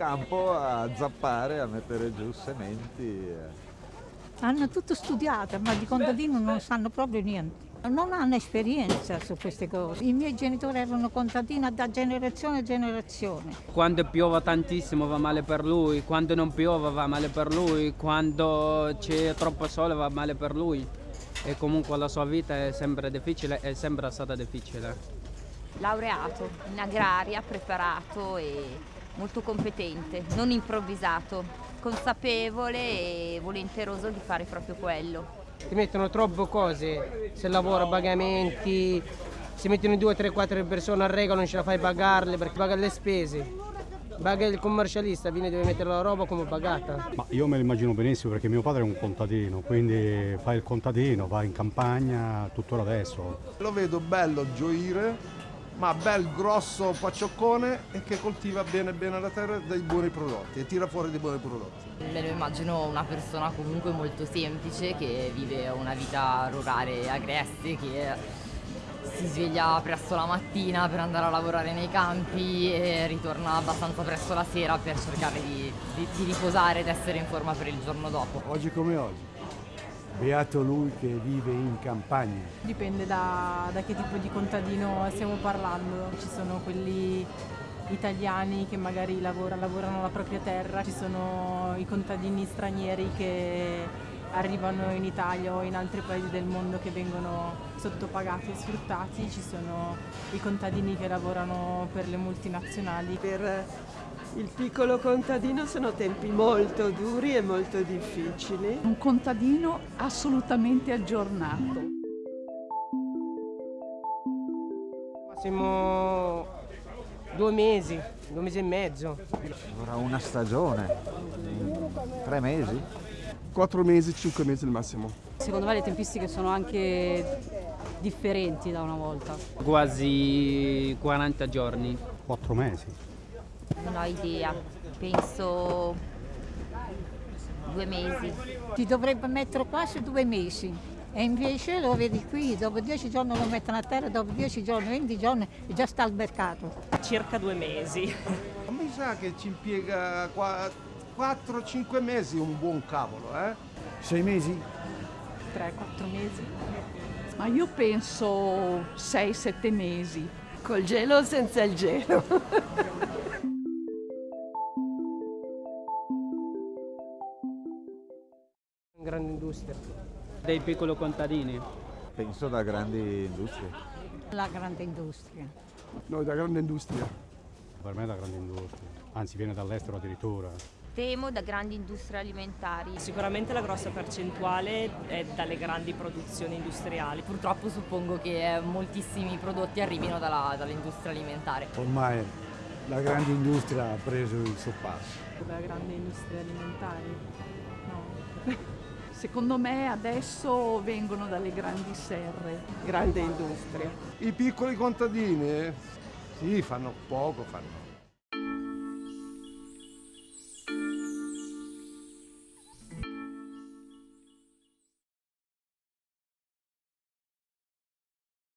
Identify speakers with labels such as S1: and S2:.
S1: campo a zappare, a mettere giù sementi.
S2: Hanno tutto studiato, ma di contadino non sanno proprio niente. Non hanno esperienza su queste cose. I miei genitori erano contadini da generazione a generazione.
S3: Quando piove tantissimo va male per lui, quando non piove va male per lui, quando c'è troppo sole va male per lui. E comunque la sua vita è sempre difficile, è sempre stata difficile.
S4: Laureato in agraria, preparato e molto competente, non improvvisato, consapevole e volenteroso di fare proprio quello
S5: ti mettono troppe cose, se lavora pagamenti, si mettono due, tre, quattro persone a regola non ce la fai pagarle perché paga le spese. Paga il commercialista, viene deve mettere la roba come pagata.
S6: Ma io me lo immagino benissimo perché mio padre è un contadino, quindi fa il contadino, va in campagna tuttora adesso.
S7: Lo vedo bello gioire ma bel grosso paccioccone e che coltiva bene bene la terra dei buoni prodotti e tira fuori dei buoni prodotti.
S8: Me lo immagino una persona comunque molto semplice che vive una vita rurale agreste, che si sveglia presto la mattina per andare a lavorare nei campi e ritorna abbastanza presto la sera per cercare di, di, di riposare ed essere in forma per il giorno dopo.
S9: Oggi come oggi Beato lui che vive in campagna.
S10: Dipende da, da che tipo di contadino stiamo parlando. Ci sono quelli italiani che magari lavora, lavorano la propria terra, ci sono i contadini stranieri che arrivano in Italia o in altri paesi del mondo che vengono sottopagati e sfruttati, ci sono i contadini che lavorano per le multinazionali.
S11: Per il piccolo contadino sono tempi molto duri e molto difficili.
S12: Un contadino assolutamente aggiornato.
S5: Massimo due mesi, due mesi e mezzo.
S1: Ora una stagione, tre mesi?
S7: Quattro mesi, cinque mesi al massimo.
S13: Secondo me le tempistiche sono anche differenti da una volta.
S3: Quasi 40 giorni.
S6: Quattro mesi.
S4: Non ho idea, penso due mesi.
S2: Ti dovrebbe mettere quasi due mesi e invece lo vedi qui, dopo dieci giorni lo mettono a terra, dopo dieci giorni, venti giorni e già sta al mercato.
S14: Circa due mesi.
S7: Mi sa che ci impiega 4-5 mesi un buon cavolo, eh?
S9: Sei mesi?
S10: 3-4 mesi.
S12: Ma io penso 6-7 mesi.
S11: Col gelo o senza il gelo?
S5: Grande industria.
S3: Dei piccoli contadini?
S1: Penso da grandi industrie.
S2: La grande industria.
S7: Noi da grande industria.
S6: Per me da grande industria, anzi viene dall'estero addirittura.
S4: Temo da grandi industrie alimentari.
S14: Sicuramente la grossa percentuale è dalle grandi produzioni industriali.
S8: Purtroppo suppongo che moltissimi prodotti arrivino dalla, dall'industria alimentare.
S9: Ormai la grande industria ha preso il suo passo.
S10: La grande industria alimentari? No.
S12: Secondo me adesso vengono dalle grandi serre.
S11: Grande industria.
S7: I piccoli contadini, sì, fanno poco, fanno